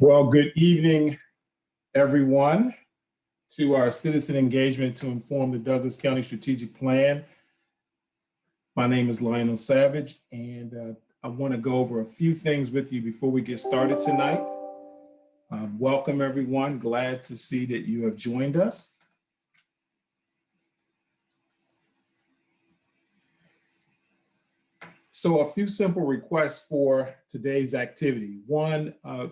Well, good evening, everyone, to our citizen engagement to inform the Douglas County Strategic Plan. My name is Lionel Savage, and uh, I want to go over a few things with you before we get started tonight. Um, welcome, everyone. Glad to see that you have joined us. So a few simple requests for today's activity. One, uh,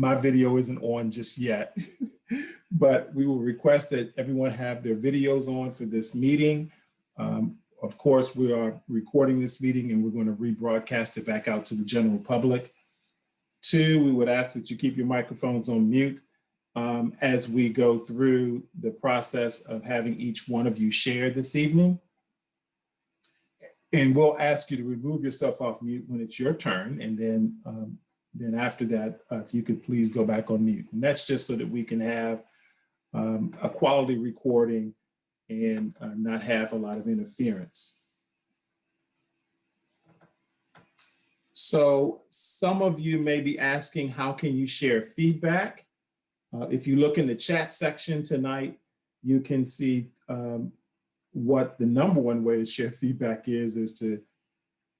my video isn't on just yet, but we will request that everyone have their videos on for this meeting. Um, of course, we are recording this meeting and we're going to rebroadcast it back out to the general public. Two, we would ask that you keep your microphones on mute um, as we go through the process of having each one of you share this evening. And we'll ask you to remove yourself off mute when it's your turn. And then, um, then after that, uh, if you could please go back on mute. And that's just so that we can have um, a quality recording and uh, not have a lot of interference. So some of you may be asking, how can you share feedback? Uh, if you look in the chat section tonight, you can see um, what the number one way to share feedback is, is to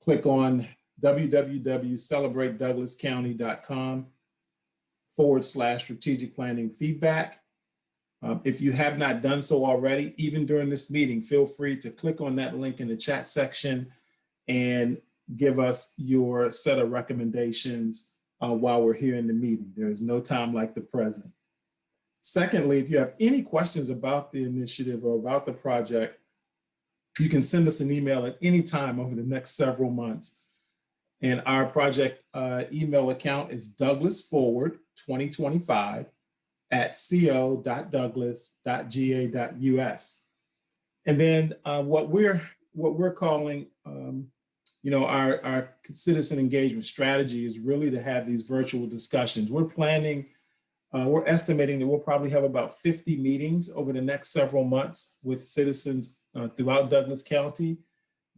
click on www.celebratedouglascounty.com forward slash strategic planning feedback. Um, if you have not done so already, even during this meeting, feel free to click on that link in the chat section and give us your set of recommendations uh, while we're here in the meeting. There is no time like the present. Secondly, if you have any questions about the initiative or about the project, you can send us an email at any time over the next several months. And our project uh, email account is douglasforward2025 at co.douglas.ga.us. And then uh, what we're what we're calling, um, you know, our, our citizen engagement strategy is really to have these virtual discussions. We're planning, uh, we're estimating that we'll probably have about 50 meetings over the next several months with citizens uh, throughout Douglas County,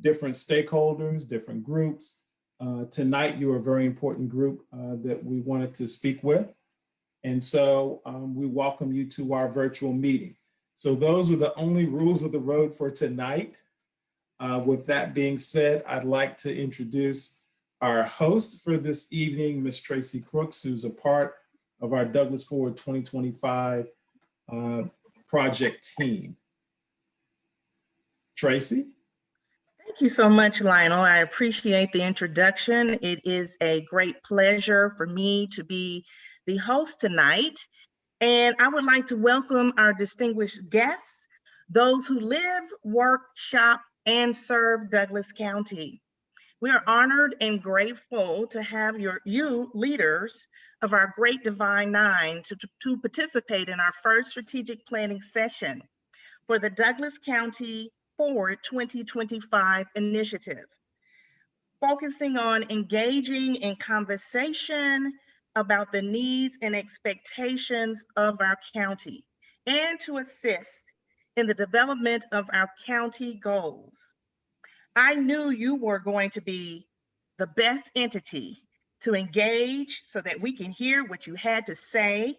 different stakeholders, different groups. Uh, tonight, you're a very important group uh, that we wanted to speak with. And so um, we welcome you to our virtual meeting. So those were the only rules of the road for tonight. Uh, with that being said, I'd like to introduce our host for this evening, Ms. Tracy Crooks, who's a part of our Douglas Forward 2025 uh, project team. Tracy? Thank you so much, Lionel. I appreciate the introduction. It is a great pleasure for me to be the host tonight. And I would like to welcome our distinguished guests, those who live, work, shop, and serve Douglas County. We are honored and grateful to have your you leaders of our great Divine Nine to, to participate in our first strategic planning session for the Douglas County Forward 2025 initiative, focusing on engaging in conversation about the needs and expectations of our county and to assist in the development of our county goals. I knew you were going to be the best entity to engage so that we can hear what you had to say.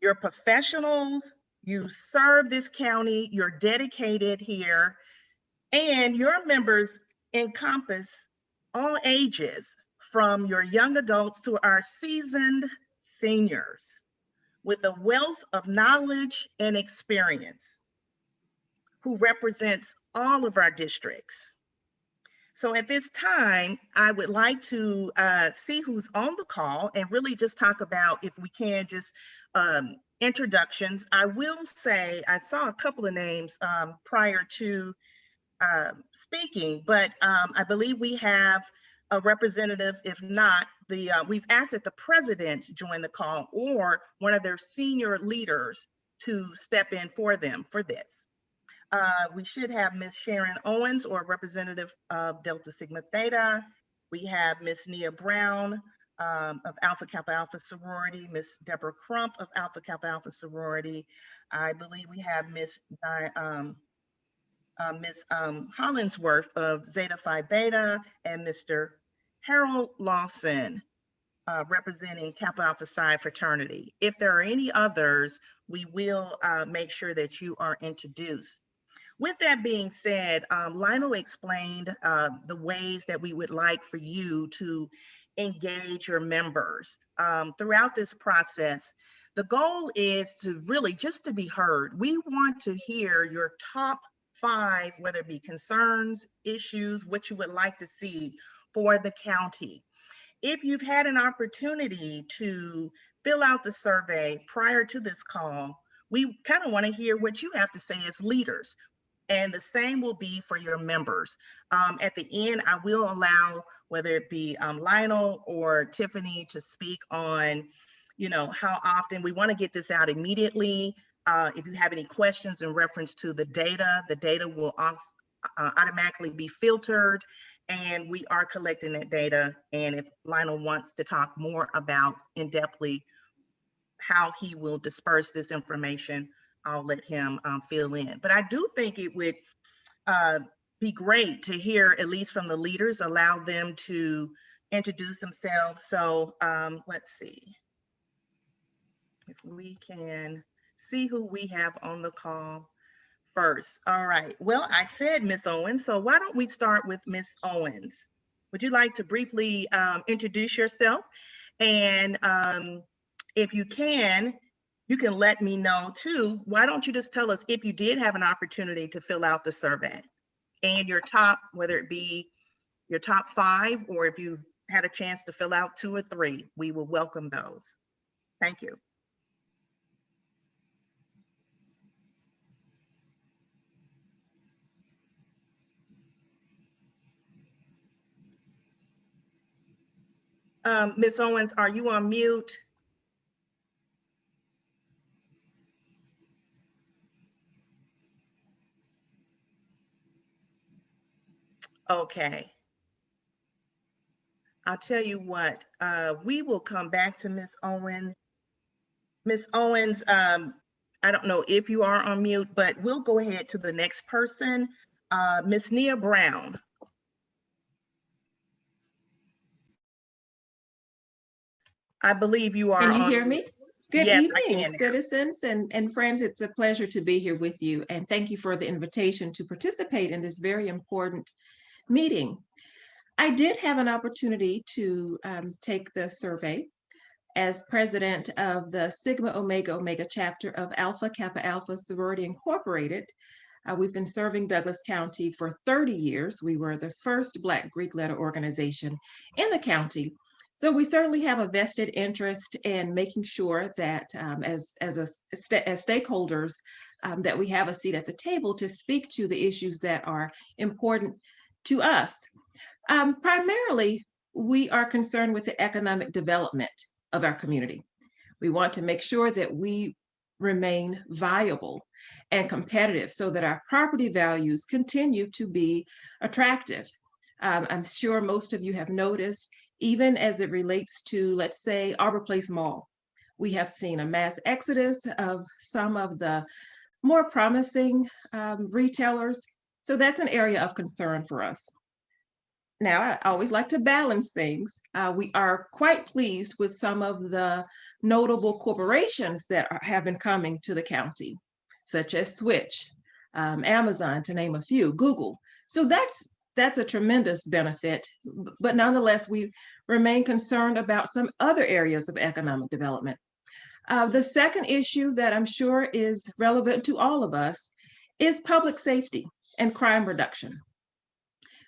You're professionals, you serve this county, you're dedicated here, and your members encompass all ages from your young adults to our seasoned seniors with a wealth of knowledge and experience who represents all of our districts. So at this time, I would like to uh, see who's on the call and really just talk about, if we can, just um, introductions. I will say I saw a couple of names um, prior to uh, speaking, but um, I believe we have a representative, if not the, uh, we've asked that the president join the call or one of their senior leaders to step in for them for this. Uh, we should have Ms. Sharon Owens or representative of Delta Sigma Theta. We have Ms. Nia Brown, um, of Alpha Kappa Alpha sorority, Miss Deborah Crump of Alpha Kappa Alpha sorority. I believe we have Miss um, uh, Miss um, Hollingsworth of Zeta Phi Beta and Mr. Harold Lawson uh, representing Kappa Alpha Psi fraternity. If there are any others, we will uh, make sure that you are introduced. With that being said, um, Lionel explained uh, the ways that we would like for you to engage your members um, throughout this process. The goal is to really just to be heard. We want to hear your top five, whether it be concerns, issues, what you would like to see for the county. If you've had an opportunity to fill out the survey prior to this call, we kind of want to hear what you have to say as leaders. And the same will be for your members. Um, at the end, I will allow whether it be um, Lionel or Tiffany to speak on, you know, how often we want to get this out immediately. Uh, if you have any questions in reference to the data, the data will uh, automatically be filtered and we are collecting that data. And if Lionel wants to talk more about in-depthly how he will disperse this information, I'll let him um, fill in. But I do think it would uh, be great to hear, at least from the leaders, allow them to introduce themselves. So um, let's see. If we can see who we have on the call first. All right. Well, I said Miss Owens, so why don't we start with Miss Owens? Would you like to briefly um, introduce yourself? And um, if you can, you can let me know too. Why don't you just tell us if you did have an opportunity to fill out the survey and your top, whether it be your top five or if you've had a chance to fill out two or three, we will welcome those. Thank you. Um, Ms. Owens, are you on mute? Okay. I'll tell you what, uh, we will come back to Ms. Owens. Ms. Owens, um, I don't know if you are on mute, but we'll go ahead to the next person. Uh, Ms. Nia Brown. I believe you are. Can you hear me? Good Yes, evening, citizens and, and friends. It's a pleasure to be here with you and thank you for the invitation to participate in this very important meeting. I did have an opportunity to um, take the survey as president of the Sigma Omega Omega chapter of Alpha Kappa Alpha Sorority Incorporated. Uh, we've been serving Douglas County for 30 years. We were the first Black Greek letter organization in the county so we certainly have a vested interest in making sure that um, as, as, a, as stakeholders, um, that we have a seat at the table to speak to the issues that are important to us. Um, primarily, we are concerned with the economic development of our community. We want to make sure that we remain viable and competitive so that our property values continue to be attractive. Um, I'm sure most of you have noticed even as it relates to, let's say, Arbor Place Mall. We have seen a mass exodus of some of the more promising um, retailers. So that's an area of concern for us. Now, I always like to balance things. Uh, we are quite pleased with some of the notable corporations that are, have been coming to the county, such as Switch, um, Amazon, to name a few, Google. So that's that's a tremendous benefit. But nonetheless, we remain concerned about some other areas of economic development. Uh, the second issue that I'm sure is relevant to all of us is public safety and crime reduction.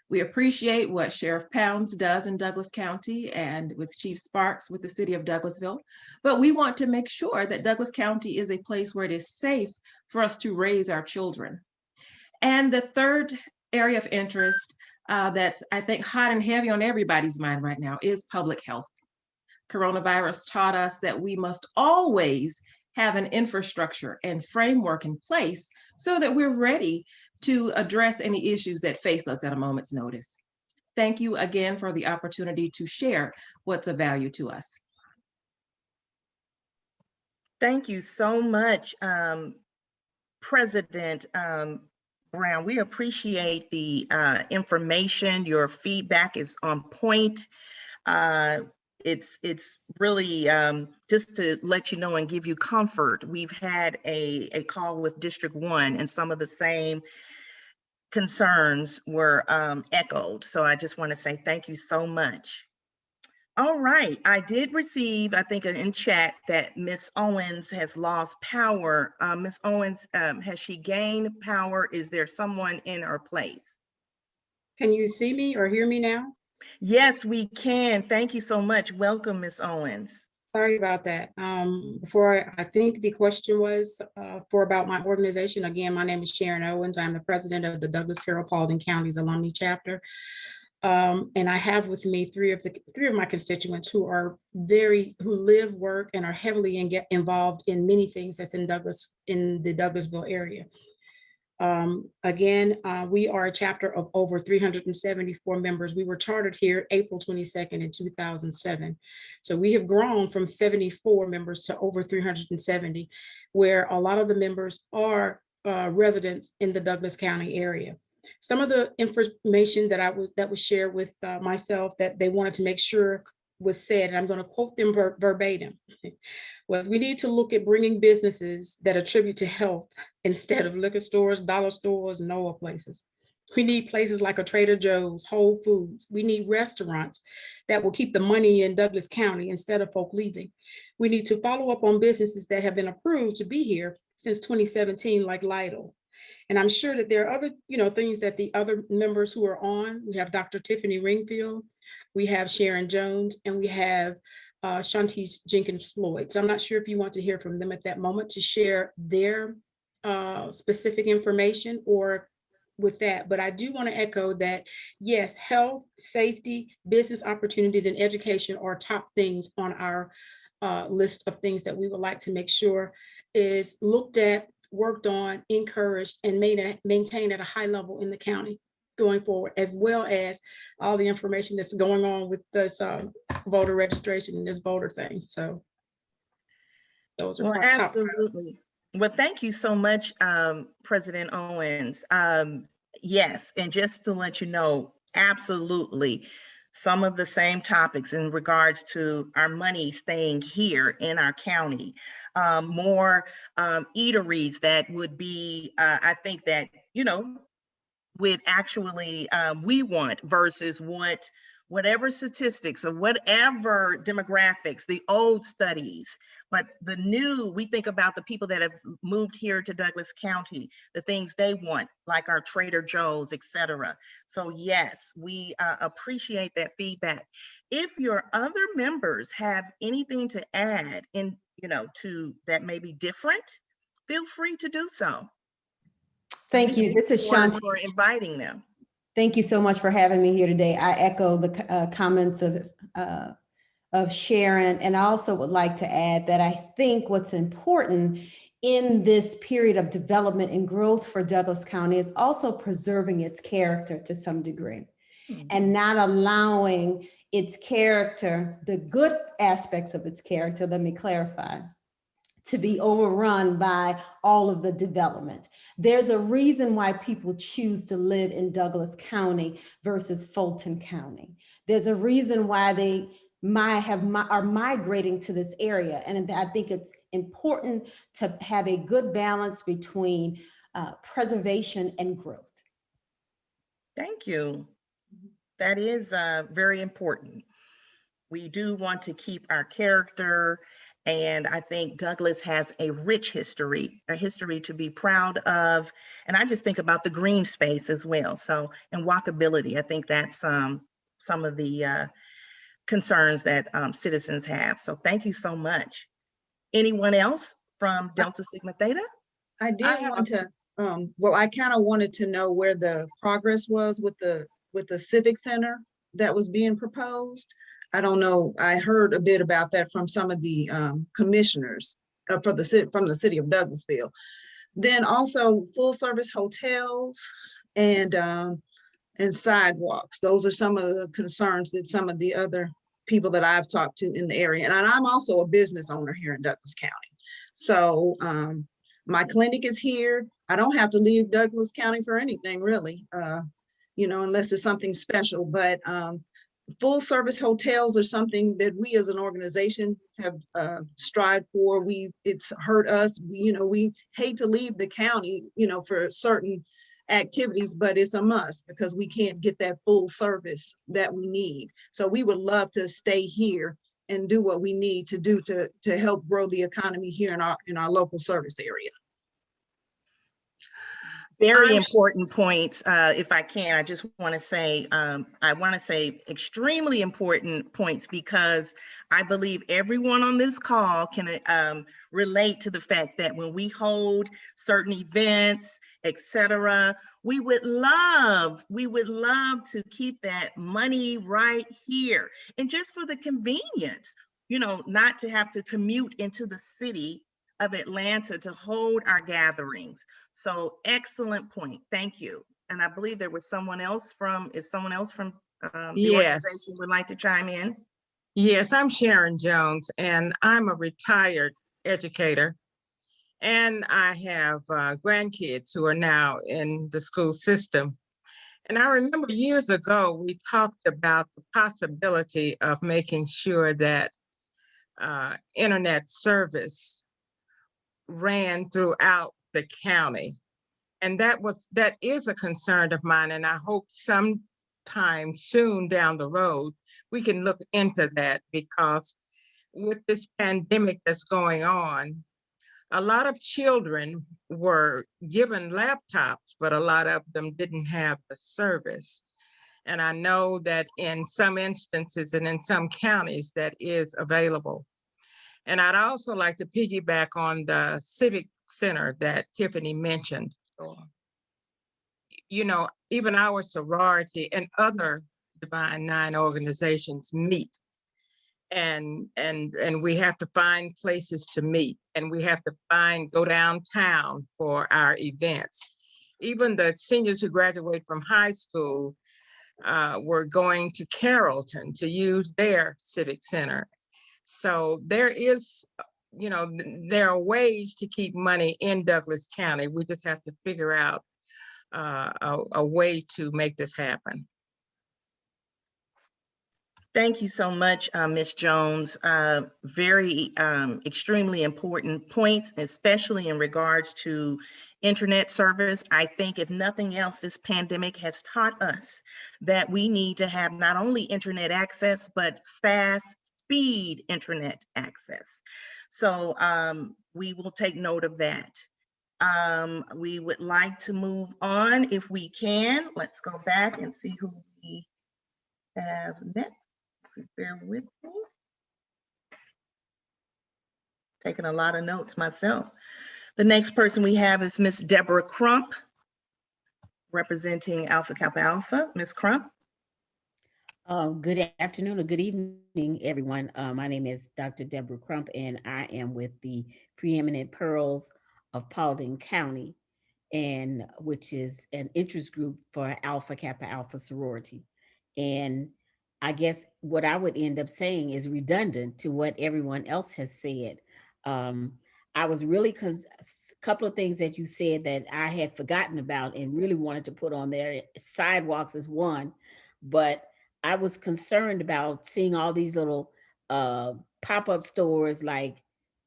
We appreciate what Sheriff Pounds does in Douglas County and with Chief Sparks with the city of Douglasville, but we want to make sure that Douglas County is a place where it is safe for us to raise our children. And the third area of interest uh, that's, I think, hot and heavy on everybody's mind right now is public health. Coronavirus taught us that we must always have an infrastructure and framework in place so that we're ready to address any issues that face us at a moment's notice. Thank you again for the opportunity to share what's of value to us. Thank you so much, um, President um, Brown. We appreciate the uh, information. Your feedback is on point. Uh, it's it's really um, just to let you know and give you comfort. We've had a a call with District One, and some of the same concerns were um, echoed. So I just want to say thank you so much. All right, I did receive, I think in chat that Miss Owens has lost power. Uh, Miss Owens, um, has she gained power? Is there someone in her place? Can you see me or hear me now? Yes, we can. Thank you so much. Welcome, Miss Owens. Sorry about that. Um, before, I- I think the question was uh, for about my organization. Again, my name is Sharon Owens. I'm the president of the Douglas Carroll Paulding County's Alumni Chapter. Um, and I have with me three of the, three of my constituents who are very, who live, work, and are heavily in- involved in many things that's in Douglas, in the Douglasville area. Um, again, uh, we are a chapter of over three hundred and seventy-four members. We were chartered here April twenty-second in two thousand seven. So we have grown from seventy-four members to over three hundred and seventy, where a lot of the members are uh, residents in the Douglas County area. Some of the information that I was, that was shared with uh, myself that they wanted to make sure was said, and I'm going to quote them ver- verbatim, was we need to look at bringing businesses that attribute to health instead of liquor stores, dollar stores, and oil places. We need places like a Trader Joe's, Whole Foods. We need restaurants that will keep the money in Douglas County instead of folk leaving. We need to follow up on businesses that have been approved to be here since 2017, like Lidl. And I'm sure that there are other, you know, things that the other members who are on, we have Dr. Tiffany Ringfield, we have Sharon Jones, and we have uh, Shantice Jenkins Floyd. So I'm not sure if you want to hear from them at that moment to share their uh, specific information or with that, but I do want to echo that, yes, health, safety, business opportunities, and education are top things on our uh, list of things that we would like to make sure is looked at, worked on, encouraged, and made maintained at a high level in the county going forward, as well as all the information that's going on with this um, voter registration and this voter thing. So those are Well, absolutely. Well, thank you so much, um, President Owens. Um, yes, and just to let you know, absolutely. Some of the same topics in regards to our money staying here in our county. Um, more um, eateries that would be, uh, I think that, you know, would actually, um, we want versus what, whatever statistics or whatever demographics, the old studies, but the new, we think about the people that have moved here to Douglas County, the things they want, like our Trader Joe's, etc. So yes, we uh, appreciate that feedback. If your other members have anything to add in, you know, to that may be different, feel free to do so. Thank you. This is Shanti. For inviting them. Thank you so much for having me here today. I echo the uh, comments of, uh, of Sharon, and I also would like to add that I think what's important in this period of development and growth for Douglas County is also preserving its character to some degree and not allowing its character, the good aspects of its character, let me clarify, to be overrun by all of the development. There's a reason why people choose to live in Douglas County versus Fulton County. There's a reason why they might have, mi- are migrating to this area. And I think it's important to have a good balance between uh, preservation and growth. Thank you. That is uh, very important. We do want to keep our character, and I think Douglas has a rich history, a history to be proud of. And I just think about the green space as well. So, and walkability, I think that's um, some of the uh, concerns that um, citizens have. So thank you so much. Anyone else from Delta Sigma Theta? I I did have want a- to, um, well, I kind of wanted to know where the progress was with the, with the civic center that was being proposed. I don't know, I heard a bit about that from some of the, um, commissioners, uh, for the from the city of Douglasville. Then also full-service hotels and, um, and sidewalks. Those are some of the concerns that some of the other people that I've talked to in the area. And I'm also a business owner here in Douglas County. So, um, my clinic is here. I don't have to leave Douglas County for anything really, uh, you know, unless it's something special, but, um, full service hotels are something that we as an organization have uh, strived for. We, it's hurt us, We- you know, we hate to leave the county, you know, for certain activities, but it's a must because we can't get that full service that we need. So we would love to stay here and do what we need to do to, to help grow the economy here in our, in our local service area. Very I'm important points. Uh, if I can, I just want to say, um, I want to say extremely important points because I believe everyone on this call can, um, relate to the fact that when we hold certain events, etc we would love, we would love to keep that money right here. And just for the convenience, you know, not to have to commute into the city of Atlanta to hold our gatherings. So excellent point. Thank you. And I believe there was someone else from, is someone else from um, the Yes. organization would like to chime in? Yes, I'm Sharon Jones and I'm a retired educator. And I have uh, grandkids who are now in the school system. And I remember years ago, we talked about the possibility of making sure that uh, internet service ran throughout the county. And that was, that is a concern of mine, and I hope sometime soon down the road, we can look into that because with this pandemic that's going on, a lot of children were given laptops, but a lot of them didn't have the service. And I know that in some instances and in some counties that is available. And I'd also like to piggyback on the civic center that Tiffany mentioned. You know, even our sorority and other Divine Nine organizations meet. And, and, and we have to find places to meet and we have to find, go downtown for our events. Even the seniors who graduate from high school uh, were going to Carrollton to use their civic center. So there is, you know, there are ways to keep money in Douglas County. We just have to figure out uh, a, a way to make this happen. Thank you so much, uh, Ms. Jones. Uh, Very um, extremely important points, especially in regards to internet service. I think if nothing else, this pandemic has taught us that we need to have not only internet access, but fast speed internet access. So um, we will take note of that. Um, We would like to move on if we can. Let's go back and see who we have next. Bear with me. Taking a lot of notes myself. The next person we have is Miss Deborah Crump, representing Alpha Kappa Alpha. Miss Crump? Uh, good afternoon or good evening, everyone. Uh, my name is Dr. Deborah Crump, and I am with the Preeminent Pearls of Paulding County, and which is an interest group for Alpha Kappa Alpha sorority. And I guess what I would end up saying is redundant to what everyone else has said. Um, I was really because a couple of things that you said that I had forgotten about and really wanted to put on there. Sidewalks is one, but I was concerned about seeing all these little uh, pop-up stores like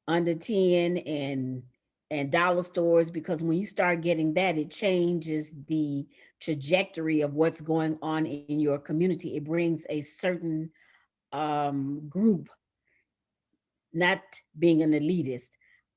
under 10 and and dollar stores because when you start getting that, it changes the trajectory of what's going on in your community. It brings a certain um, group, not being an elitist.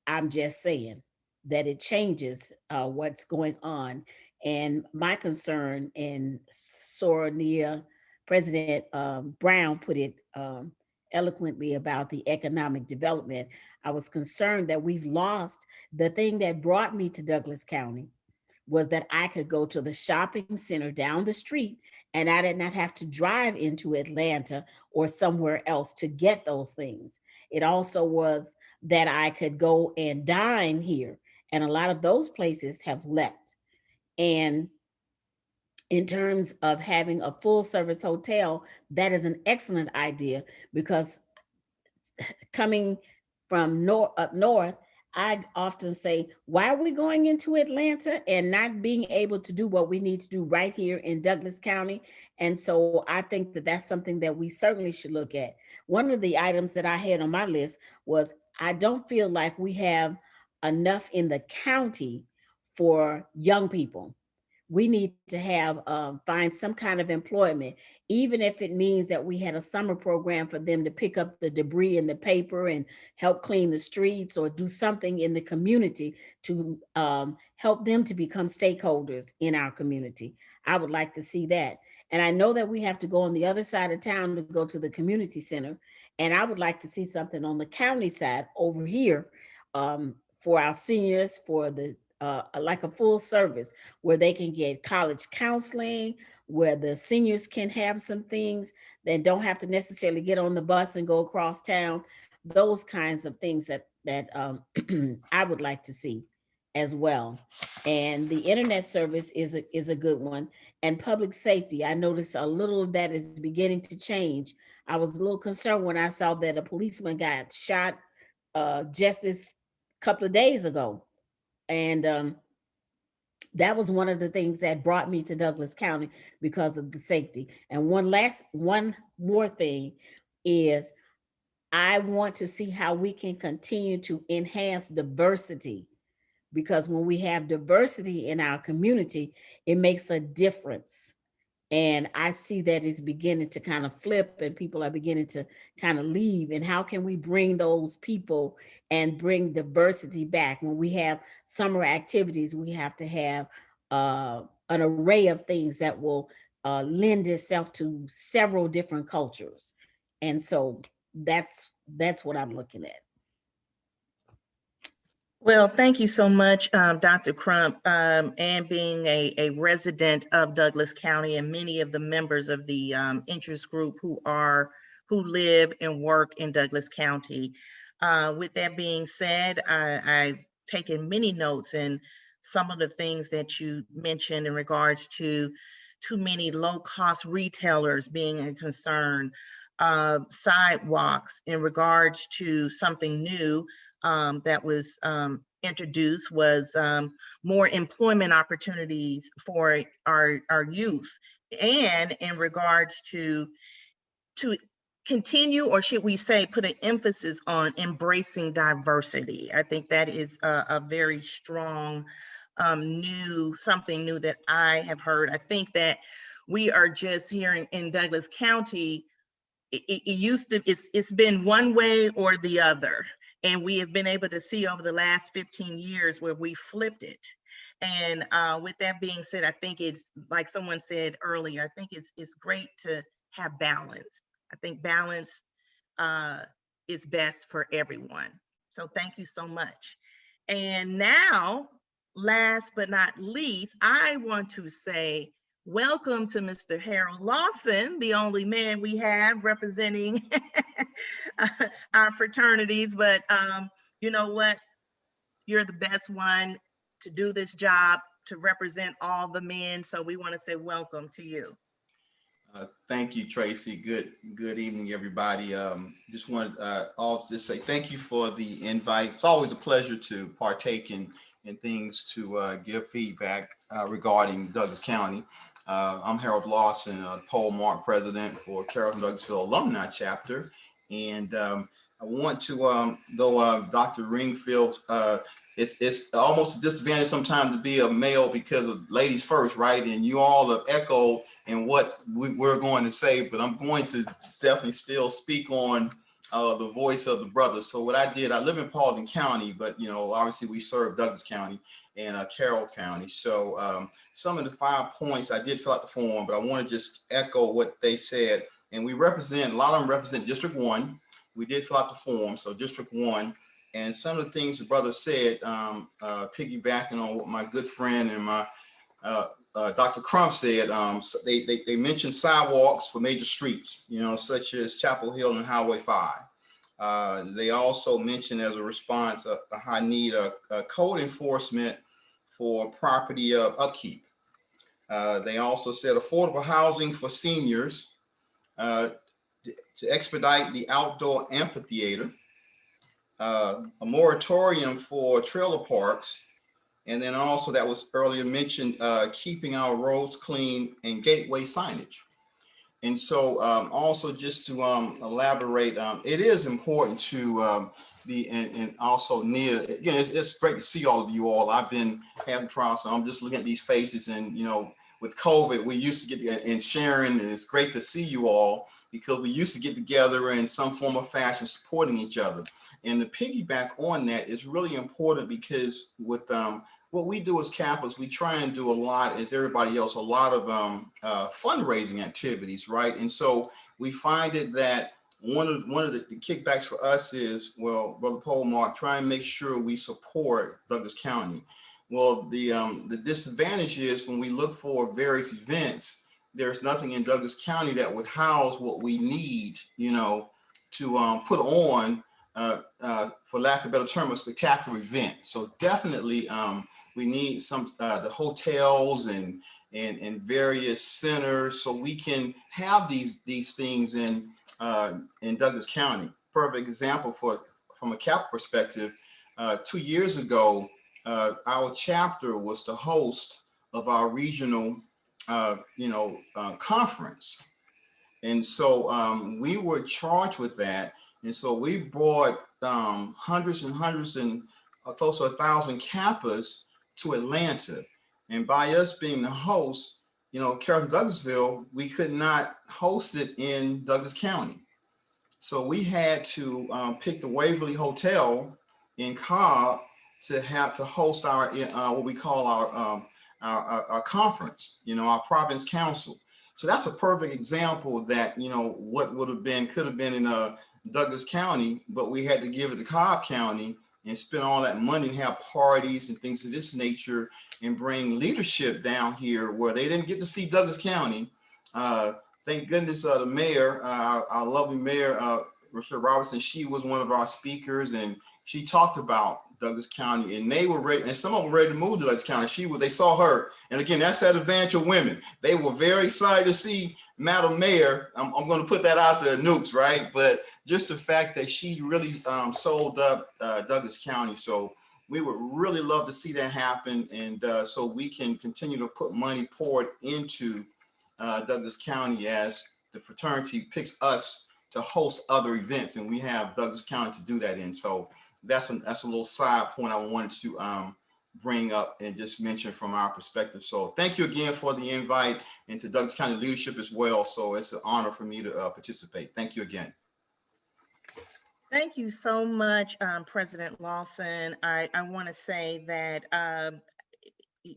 I'm just saying that it changes uh, what's going on. And my concern, and Soror Nia, President um, Brown put it um, eloquently about the economic development. I was concerned that we've lost the thing that brought me to Douglas County was that I could go to the shopping center down the street and I did not have to drive into Atlanta or somewhere else to get those things. It also was that I could go and dine here. And a lot of those places have left. And in terms of having a full service hotel, that is an excellent idea because coming from north up north, I often say, why are we going into Atlanta and not being able to do what we need to do right here in Douglas County? And so I think that that's something that we certainly should look at. One of the items that I had on my list was I don't feel like we have enough in the county for young people. We need to have, um, find some kind of employment, even if it means that we had a summer program for them to pick up the debris in the paper and help clean the streets or do something in the community to um, help them to become stakeholders in our community. I would like to see that. And I know that we have to go on the other side of town to go to the community center. And I would like to see something on the county side over here um, for our seniors, for the, uh, like a full service where they can get college counseling, where the seniors can have some things that don't have to necessarily get on the bus and go across town. Those kinds of things that, that um, I would like to see as well. And the internet service is a, is a good one. And public safety, I noticed a little of that is beginning to change. I was a little concerned when I saw that a policeman got shot uh, just this couple of days ago. And um, that was one of the things that brought me to Douglas County because of the safety. And one last, one more thing is I want to see how we can continue to enhance diversity. Because when we have diversity in our community, it makes a difference. And I see that it's beginning to kind of flip and people are beginning to kind of leave. And how can we bring those people and bring diversity back? When we have summer activities, we have to have uh, an array of things that will uh, lend itself to several different cultures. And so that's that's what I'm looking at. Well, thank you so much, um, Dr. Crump, um, and being a, a resident of Douglas County and many of the members of the um, interest group who are, who live and work in Douglas County. Uh, with that being said, I, I've taken many notes and some of the things that you mentioned in regards to too many low-cost retailers being a concern, uh, sidewalks in regards to something new um, that was um, introduced was um, more employment opportunities for our, our youth. And in regards to, to continue, or should we say, put an emphasis on embracing diversity. I think that is a, a very strong um, new, something new that I have heard. I think that we are just here in, in Douglas County, it, it, used to, it's, it's been one way or the other. And we have been able to see over the last 15 years where we flipped it. And uh, with that being said, I think it's like someone said earlier, I think it's it's great to have balance. I think balance uh, is best for everyone. So thank you so much. And now, last but not least, I want to say welcome to Mr. Harold Lawson, the only man we have representing our fraternities. But um, you know what? You're the best one to do this job, to represent all the men. So we want to say welcome to you. Uh, Thank you, Tracy. Good, good evening, everybody. Um, Just wanted, uh, also just say thank you for the invite. It's always a pleasure to partake in, in things to uh, give feedback uh, regarding Douglas County. Uh, I'm Harold Lawson, uh, Polemarch President for Carrollton Douglasville Alumni Chapter. And um, I want to, um, though uh, Dr. Ringfield, uh, it's, it's almost a disadvantage sometimes to be a male because of ladies first, right? And you all have echoed in what we, we're going to say, but I'm going to definitely still speak on uh, the voice of the brothers. So what I did, I live in Paulding County, but you know, obviously we serve Douglas County and uh, Carroll County. So um, some of the five points, I did fill out the form, but I want to just echo what they said. And we represent, a lot of them represent District One. We did fill out the form, so District One. And some of the things the brother said, um, uh, piggybacking on what my good friend and my uh, uh, Dr. Crump said, um, they, they, they mentioned sidewalks for major streets, you know, such as Chapel Hill and Highway 5. Uh, they also mentioned as a response a, a high need of code enforcement for property uh, upkeep. Uh, they also said affordable housing for seniors uh, to expedite the outdoor amphitheater, uh, a moratorium for trailer parks, and then also that was earlier mentioned, uh, keeping our roads clean and gateway signage. And so um, also just to um, elaborate, um, it is important to um, the, and, and also Nia, again, it's, it's great to see all of you all. I've been having trials, so I'm just looking at these faces and, you know, with COVID, we used to get, and Sharon, and it's great to see you all because we used to get together in some form of fashion supporting each other. And the piggyback on that is really important because with um, what we do as Capitals, we try and do a lot, as everybody else, a lot of um, uh, fundraising activities, right? And so we find it that one of one of the, the kickbacks for us is, well, Brother Polemarch, try and make sure we support Douglas County. Well, the um, the disadvantage is when we look for various events, there's nothing in Douglas County that would house what we need, you know, to um, put on, uh, uh, for lack of a better term, a spectacular event. So definitely, um, we need some uh, the hotels and and and various centers so we can have these these things in uh, in Douglas County. Perfect example for from a cap perspective. Uh, two years ago, uh, our chapter was the host of our regional, uh, you know, uh, conference. And so um, we were charged with that. And so we brought um, hundreds and hundreds and uh, close to a thousand Kappas to Atlanta. And by us being the host, you know, Carrollton Douglasville, we could not host it in Douglas County. So we had to um, pick the Waverly Hotel in Cobb to have to host our uh, what we call our, um, our, our conference, you know, our province council. So that's a perfect example that you know what would have been could have been in uh, Douglas County, but we had to give it to Cobb County and spend all that money and have parties and things of this nature and bring leadership down here where they didn't get to see Douglas County. Uh, thank goodness uh, the mayor, uh, our lovely mayor, uh, Rochelle Robinson, she was one of our speakers and she talked about Douglas County and they were ready, and some of them were ready to move to Douglas County. She was, they saw her. And again, that's that advantage of women. They were very excited to see Madam Mayor. I'm, I'm going to put that out there, nukes, right? But just the fact that she really um, sold up uh, Douglas County. So we would really love to see that happen. And uh, so we can continue to put money poured into uh, Douglas County as the fraternity picks us to host other events. And we have Douglas County to do that in. So that's a, that's a little side point I wanted to um, bring up and just mention from our perspective. So thank you again for the invite and to Douglas County leadership as well. So it's an honor for me to uh, participate. Thank you again. Thank you so much, um, President Lawson. I, I want to say that um,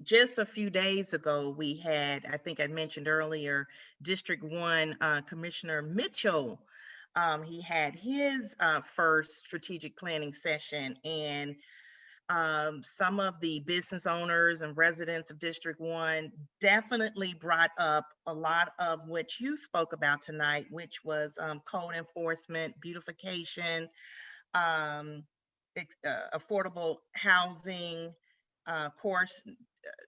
just a few days ago, we had, I think I mentioned earlier, District One uh, Commissioner Mitchell. Um, he had his uh, first strategic planning session and um, some of the business owners and residents of District One definitely brought up a lot of what you spoke about tonight, which was um, code enforcement, beautification, um, uh, affordable housing, uh, course,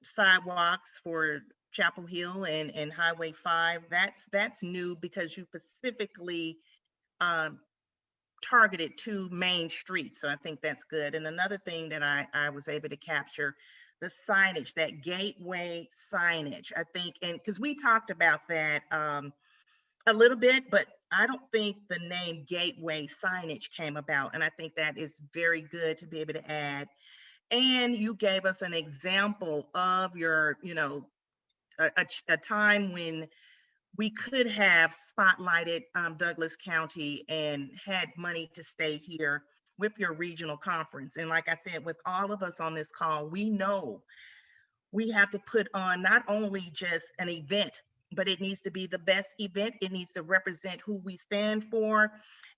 sidewalks for Chapel Hill and, and Highway 5. That's that's new because you specifically um, targeted to main streets. So I think that's good. And another thing that I, I was able to capture, the signage, that gateway signage, I think, and because we talked about that um, a little bit, but I don't think the name gateway signage came about. And I think that is very good to be able to add. And you gave us an example of your, you know, a, a, a time when we could have spotlighted um, Douglas County and had money to stay here with your regional conference. And like I said, with all of us on this call, we know we have to put on not only just an event, but it needs to be the best event. It needs to represent who we stand for.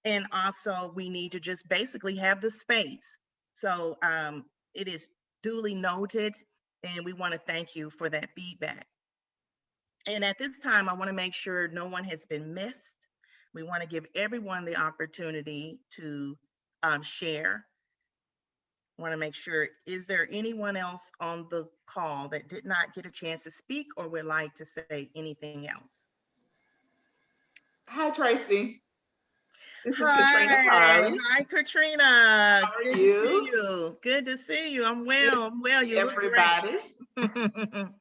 And also we need to just basically have the space. So um, it is duly noted and we want to thank you for that feedback. And at this time, I want to make sure no one has been missed. We want to give everyone the opportunity to um, share. Want to make sure, is there anyone else on the call that did not get a chance to speak or would like to say anything else? Hi, Tracy. This is Katrina Hi, hi Katrina. How are Good to see you? you. Good to see you. I'm well. I'm well. You look great. Everybody.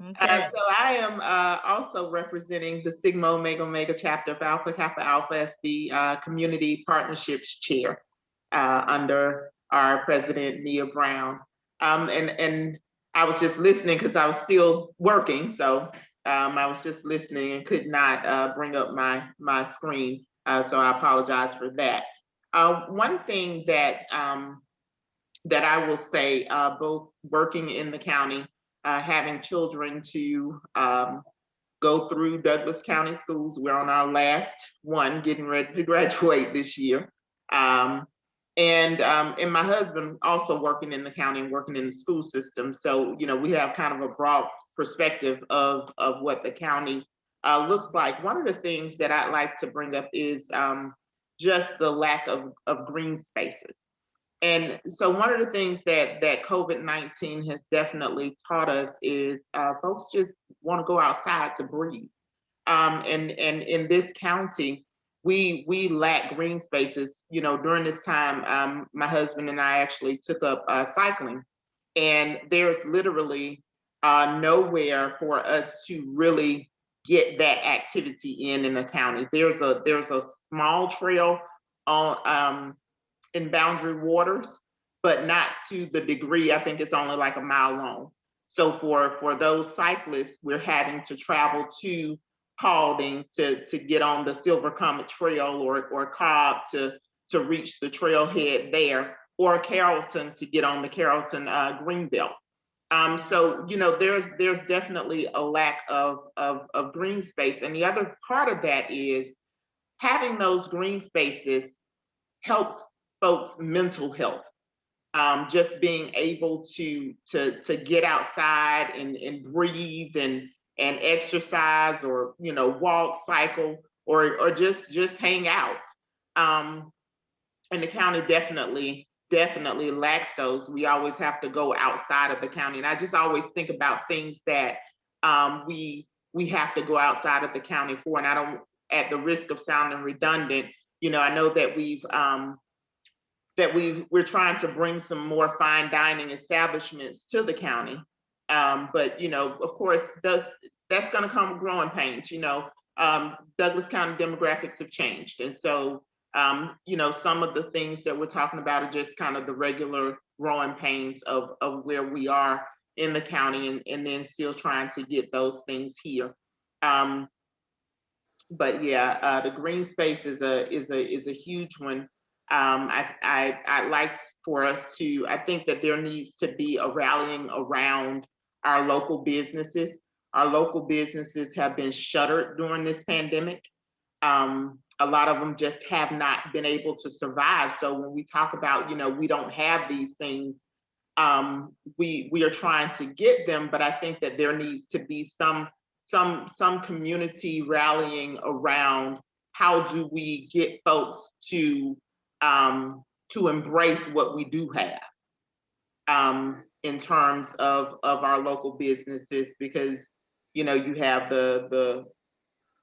Okay. Uh, so I am uh, also representing the Sigma Omega Omega chapter of Alpha Kappa Alpha as the uh, Community Partnerships Chair uh, under our President Nia Brown. Um, and, and I was just listening because I was still working. So um, I was just listening and could not uh, bring up my, my screen. Uh, so I apologize for that. Uh, one thing that um, that I will say, uh, both working in the county uh, having children to um, go through Douglas County schools. We're on our last one, getting ready to graduate this year. Um, and um, and my husband also working in the county and working in the school system. So you know we have kind of a broad perspective of of what the county uh, looks like. One of the things that I'd like to bring up is um, just the lack of of green spaces. And so one of the things that that COVID-19 has definitely taught us is uh, folks just want to go outside to breathe. Um, and, and in this county, we we lack green spaces. You know, during this time, um, my husband and I actually took up uh, cycling, and there's literally uh, nowhere for us to really get that activity in in the county. There's a there's a small trail on um, in Boundary Waters, but not to the degree, I think it's only like a mile long. So for, for those cyclists, we're having to travel to Paulding to, to get on the Silver Comet Trail or, or Cobb to, to reach the trailhead there, or Carrollton to get on the Carrollton uh, Greenbelt. Um, so, you know, there's there's definitely a lack of, of, of green space. And the other part of that is having those green spaces helps folks' mental health. Um, just being able to to to get outside and, and breathe and and exercise or you know walk, cycle, or or just just hang out. Um, and the county definitely definitely lacks those. We always have to go outside of the county, and I just always think about things that um, we we have to go outside of the county for. And I don't, at the risk of sounding redundant, you know, I know that we've um, that we we're trying to bring some more fine dining establishments to the county. Um, but you know, of course, the, that's going to come with growing pains. You know, um, Douglas County demographics have changed, and so um, you know, some of the things that we're talking about are just kind of the regular growing pains of of where we are in the county, and and then still trying to get those things here. Um, but yeah, uh, the green space is a is a is a huge one um, I, I, I'd like for us to, I think that there needs to be a rallying around our local businesses. Our local businesses have been shuttered during this pandemic. Um, a lot of them just have not been able to survive. So when we talk about, you know, we don't have these things, um, we we are trying to get them, but I think that there needs to be some some some community rallying around how do we get folks to um, to embrace what we do have um, in terms of, of our local businesses, because, you know, you have the, the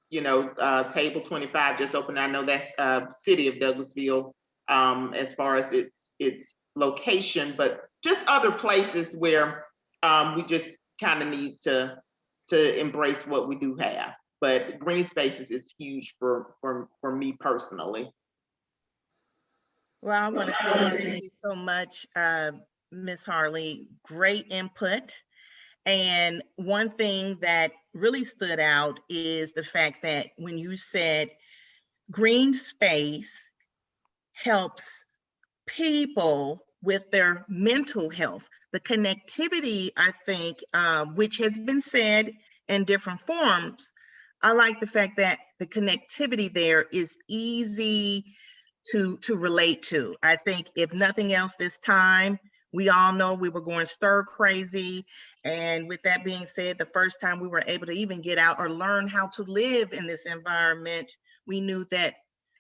you know, uh, Table 25 just opened. I know that's uh, City of Douglasville um, as far as its, its location, but just other places where um, we just kind of need to, to embrace what we do have. But green spaces is huge for, for, for me personally. Well, I want to say thank you so much, uh, Ms. Harley. Great input. And one thing that really stood out is the fact that when you said green space helps people with their mental health, the connectivity, I think, uh, which has been said in different forms, I like the fact that the connectivity there is easy to to relate to. I think if nothing else this time, we all know we were going stir crazy. And with that being said, the first time we were able to even get out or learn how to live in this environment, we knew that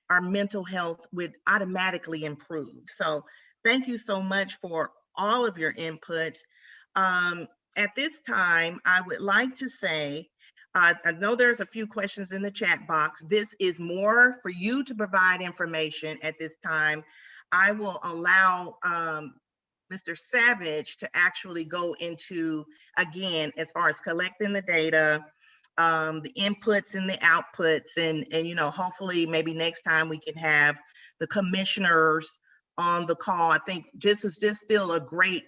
our mental health would automatically improve. So thank you so much for all of your input. Um, at this time, I would like to say uh, I know there's a few questions in the chat box. This is more for you to provide information at this time. I will allow um, Mr. Savage to actually go into, again, as far as collecting the data, um, the inputs and the outputs and, and, you know, hopefully maybe next time we can have the commissioners on the call. I think this is just still a great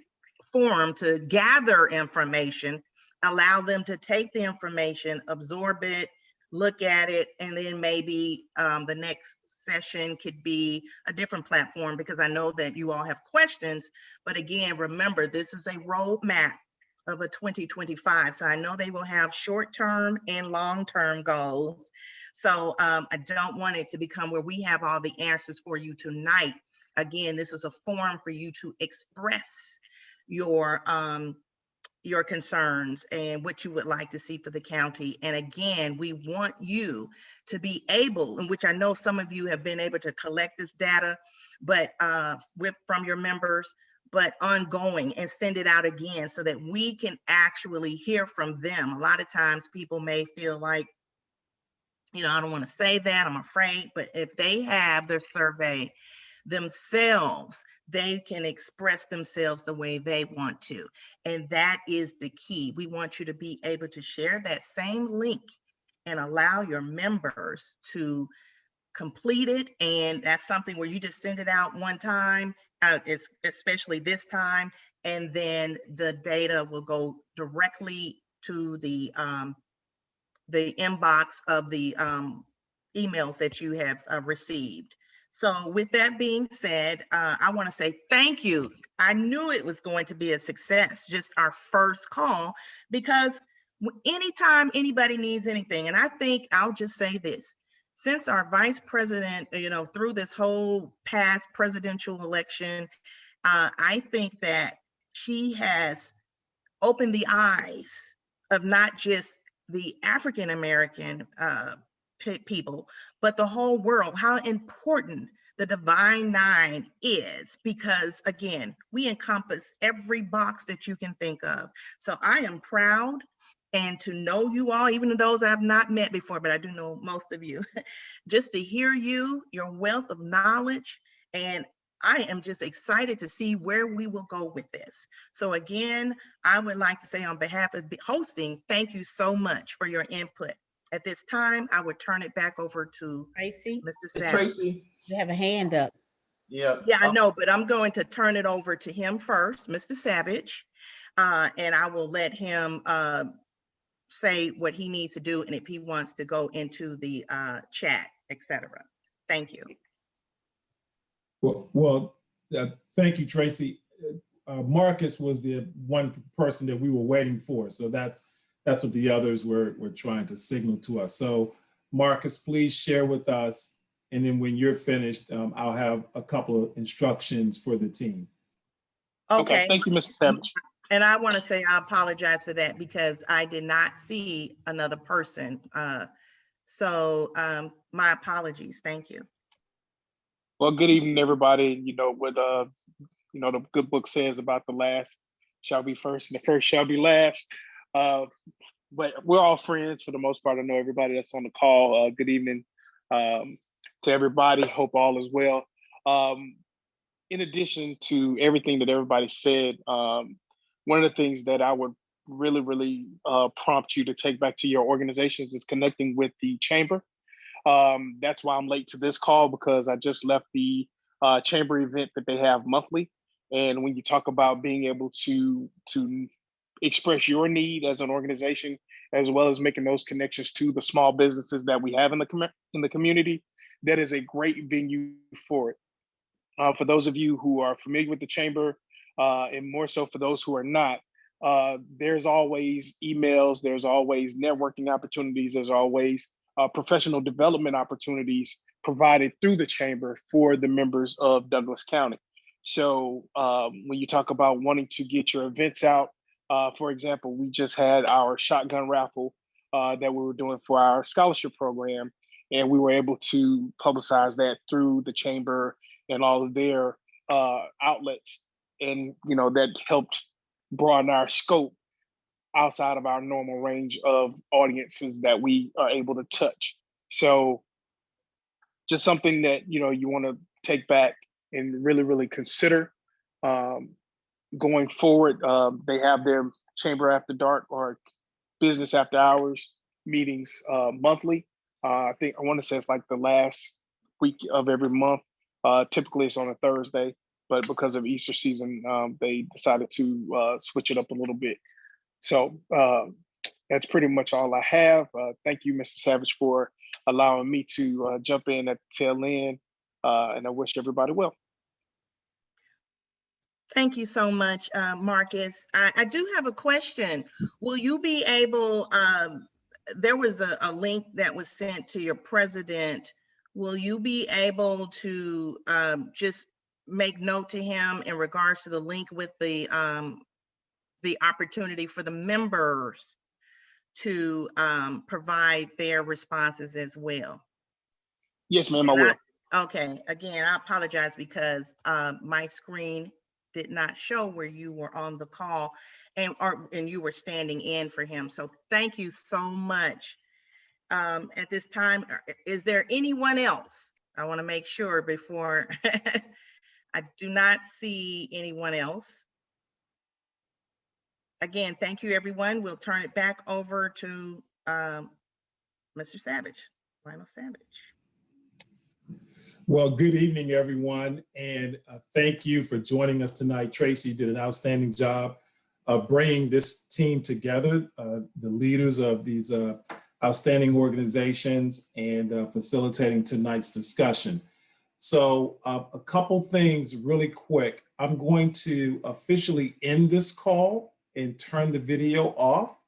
forum to gather information, allow them to take the information, absorb it, look at it, and then maybe um, the next session could be a different platform because I know that you all have questions. But again, remember, this is a roadmap of a 2025. So I know they will have short-term and long-term goals. So um, I don't want it to become where we have all the answers for you tonight. Again, this is a forum for you to express your um, your concerns and what you would like to see for the county. And again, we want you to be able, in which I know some of you have been able to collect this data, but uh, with from your members, but ongoing and send it out again so that we can actually hear from them. A lot of times people may feel like, you know, I don't want to say that, I'm afraid, but if they have their survey themselves, they can express themselves the way they want to. And that is the key. We want you to be able to share that same link and allow your members to complete it. And that's something where you just send it out one time, uh, it's especially this time, and then the data will go directly to the um, the inbox of the um, emails that you have uh, received. So with that being said, uh, I want to say thank you. I knew it was going to be a success, just our first call, because anytime anybody needs anything, and I think I'll just say this, since our vice president, you know, through this whole past presidential election, uh, I think that she has opened the eyes of not just the African American uh, people, but the whole world, how important the divine nine is, because again, we encompass every box that you can think of. So I am proud and to know you all, even those I've not met before, but I do know most of you, just to hear you, your wealth of knowledge, and I am just excited to see where we will go with this. So again, I would like to say on behalf of hosting, thank you so much for your input. At this time, I would turn it back over to Tracy, Mr. Hey, Savage. Tracy, you have a hand up. yeah. Yeah, I know, but I'm going to turn it over to him first, Mr. Savage. Uh, and I will let him uh, say what he needs to do and if he wants to go into the uh, chat, etc. Thank you. Well, well, uh, thank you, Tracy. Uh, Marcus was the one person that we were waiting for. So that's, that's what the others were, were trying to signal to us. So Marcus, please share with us. And then when you're finished, um, I'll have a couple of instructions for the team. Okay, Thank you, Mr. Savage. and I want to say I apologize for that because I did not see another person. Uh, So um, my apologies. Thank you. Well, good evening, everybody. You know what, uh, you know, the good book says about the last shall be first and the first shall be last. Uh, but we're all friends for the most part. I know everybody that's on the call. Uh, good evening um, to everybody. Hope all is well. Um, in addition to everything that everybody said, um, one of the things that I would really, really uh, prompt you to take back to your organizations is connecting with the chamber. Um, that's why I'm late to this call because I just left the uh, chamber event that they have monthly. And when you talk about being able to to express your need as an organization, as well as making those connections to the small businesses that we have in the commu- in the community, that is a great venue for it. Uh, for those of you who are familiar with the chamber, uh, and more so for those who are not, uh, there's always emails, there's always networking opportunities, there's always uh, professional development opportunities provided through the chamber for the members of Douglas County. So um, when you talk about wanting to get your events out, uh, for example, we just had our shotgun raffle uh, that we were doing for our scholarship program, and we were able to publicize that through the chamber and all of their uh, outlets, and you know that helped broaden our scope outside of our normal range of audiences that we are able to touch. So just something that you know you want to take back and really really consider um, going forward, um, they have their chamber after dark or business after hours meetings uh, monthly. Uh, I think I want to say it's like the last week of every month. Uh, typically, it's on a Thursday, but because of Easter season, um, they decided to uh, switch it up a little bit. So uh, that's pretty much all I have. Uh, thank you, Mr. Savage, for allowing me to uh, jump in at the tail end, and I wish everybody well. Thank you so much, uh, Marcus. I, I do have a question. Will you be able, um, there was a, a link that was sent to your president. Will you be able to um, just make note to him in regards to the link with the, um, the opportunity for the members to um, provide their responses as well? Yes, ma'am, I will. Okay, again, I apologize because uh, my screen did not show where you were on the call and, or, and you were standing in for him. So thank you so much. Um, At this time, uh, is there anyone else? I want to make sure before, I do not see anyone else. Again, thank you, everyone. We'll turn it back over to um, Mr. Savage, Lionel Savage. Well, good evening, everyone, and uh, thank you for joining us tonight. Tracy did an outstanding job of bringing this team together, uh, the leaders of these uh, outstanding organizations and uh, facilitating tonight's discussion. So uh, a couple things really quick. I'm going to officially end this call and turn the video off.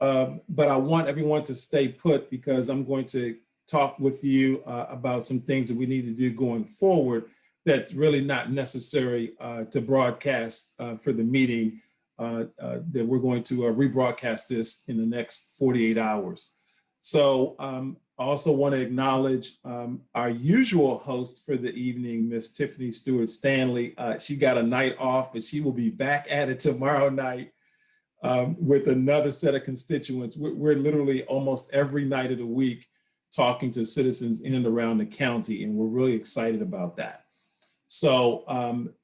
Um, but I want everyone to stay put because I'm going to talk with you uh, about some things that we need to do going forward that's really not necessary uh, to broadcast uh, for the meeting uh, uh, that we're going to uh, rebroadcast this in the next 48 hours. So um, I also want to acknowledge um, our usual host for the evening, Miss Tiffany Stewart Stanley. She got a night off, but she will be back at it tomorrow night um, with another set of constituents. We're, we're literally almost every night of the week talking to citizens in and around the county, and we're really excited about that. So um,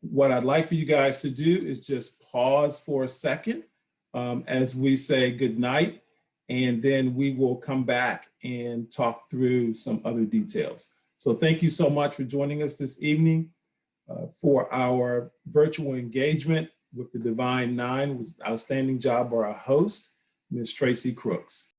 what I'd like for you guys to do is just pause for a second um, as we say good night, and then we will come back and talk through some other details. So thank you so much for joining us this evening uh, for our virtual engagement with the Divine Nine, outstanding job by our host, Ms. Tracy Crooks.